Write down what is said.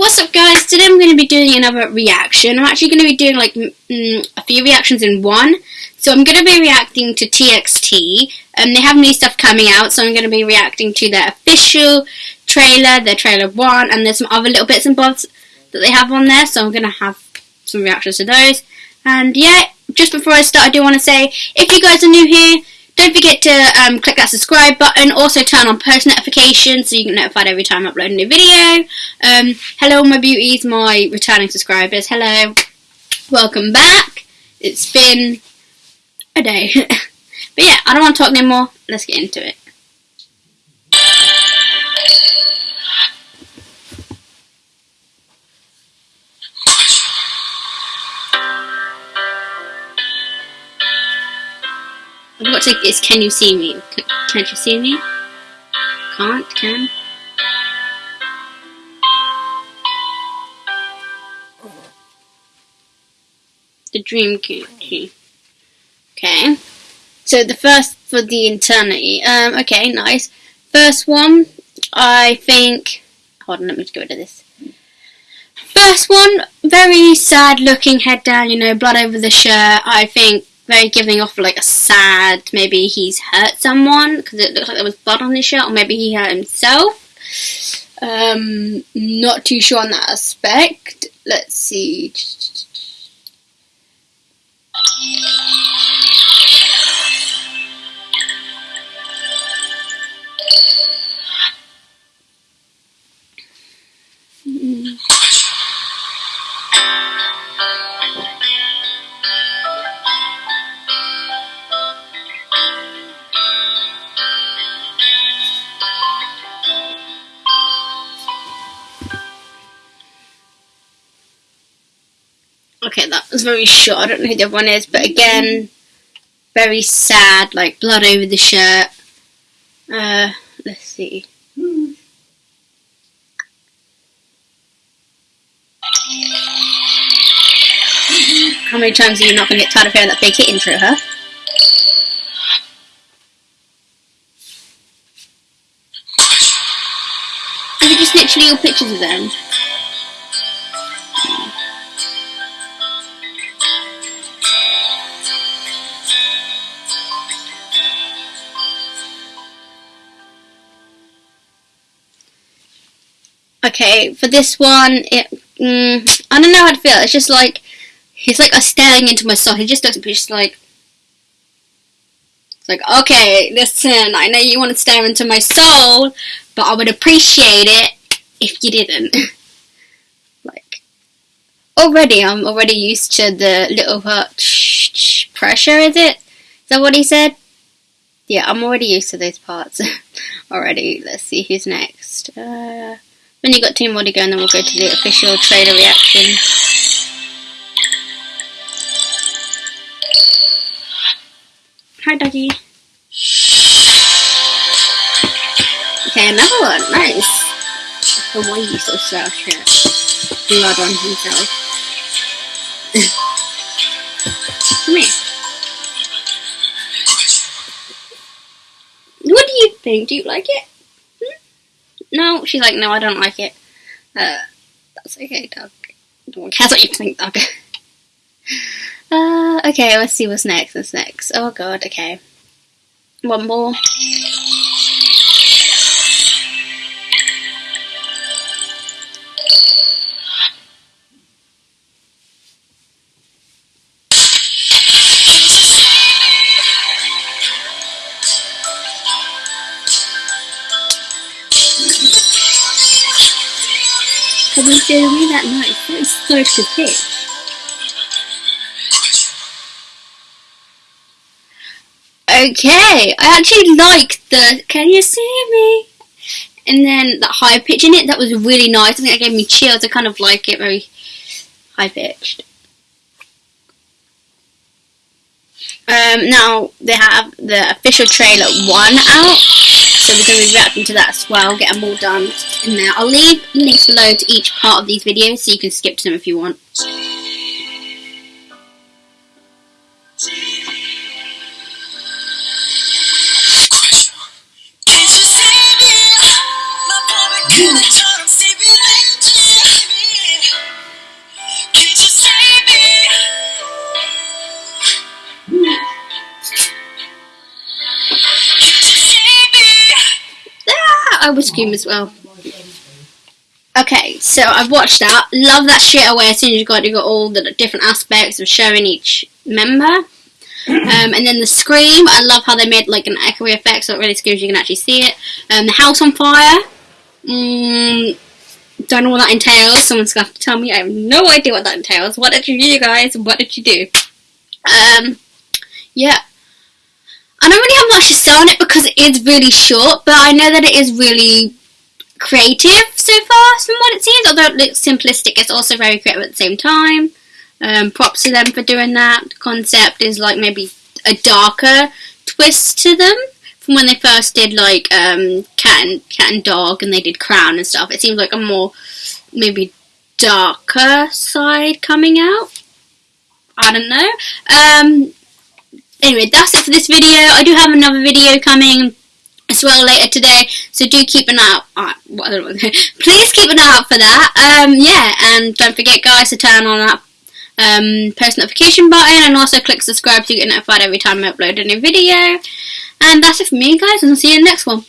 What's up guys, today I'm going to be doing another reaction. I'm actually going to be doing like mm, a few reactions in one. So I'm going to be reacting to TXT. Um, they have new stuff coming out, so I'm going to be reacting to their official trailer, their trailer 1, and there's some other little bits and bobs that they have on there, so I'm going to have some reactions to those. And yeah, just before I start, I do want to say, if you guys are new here, don't forget to um, click that subscribe button. Also turn on post notifications so you get notified every time I upload a new video. Um, hello my beauties, my returning subscribers. Hello. Welcome back. It's been a day. but yeah, I don't want to talk anymore. Let's get into it. What's it is can you see me? Can't you see me? Can't, can? The dream key. Okay. So the first for the eternity. Um, okay, nice. First one, I think hold on, let me just get rid of this. First one, very sad looking head down, you know, blood over the shirt. I think very giving off like a sad, maybe he's hurt someone because it looks like there was blood on his shirt, or maybe he hurt himself. Um, not too sure on that aspect. Let's see. Okay, that was very short. I don't know who the other one is, but again, very sad, like blood over the shirt. Uh, let's see. How many times are you not going to get tired of hearing that big hit intro, huh? Is it just literally all pictures of them? Okay, for this one, it, mm, I don't know how to feel. It's just like he's like staring into my soul. He just looks at just like it's like okay, listen. I know you want to stare into my soul, but I would appreciate it if you didn't. like already, I'm already used to the little hurt pressure. Is it? Is that what he said? Yeah, I'm already used to those parts already. Let's see who's next. Uh, then you got two more to go and then we'll go to the official trailer reaction. Hi doggy. Okay, another one. Nice. Hawaii so style shirt. Blood on himself. Come here. What do you think? Do you like it? No. She's like, no, I don't like it. Uh, that's okay, Doug. No one cares what you think, Doug. uh, okay, let's see what's next. What's next? Oh god, okay. One more. Can you do me that night, That a pitch. Okay, I actually like the can you see me? And then that high pitch in it, that was really nice. I think that gave me chills. I kind of like it very high pitched. Um, now they have the official trailer one out, so we're going to be reacting to that as well, get them all done in there. I'll leave links below to each part of these videos so you can skip to them if you want. I would scream as well. Okay, so I've watched that. Love that straight away. As soon as you got, you got all the different aspects of showing each member. Um, and then the scream. I love how they made like an echoey effect, so it really screams. You can actually see it. Um, the house on fire. Mm, don't know what that entails. Someone's gonna have to tell me. I have no idea what that entails. What did you do, guys? What did you do? Um, yeah. Don't really have much to say on it because it is really short, but I know that it is really creative so far from what it seems. Although it looks simplistic, it's also very creative at the same time. Um, props to them for doing that. The concept is like maybe a darker twist to them from when they first did like um, cat and cat and dog, and they did crown and stuff. It seems like a more maybe darker side coming out. I don't know. Um, anyway, that's it for this video. I do have another video coming as well later today, so do keep an eye out. Uh, please keep an eye out for that. Um, yeah, and don't forget, guys, to turn on that um, post notification button and also click subscribe so you get notified every time I upload a new video. And that's it for me, guys, and I'll see you in the next one.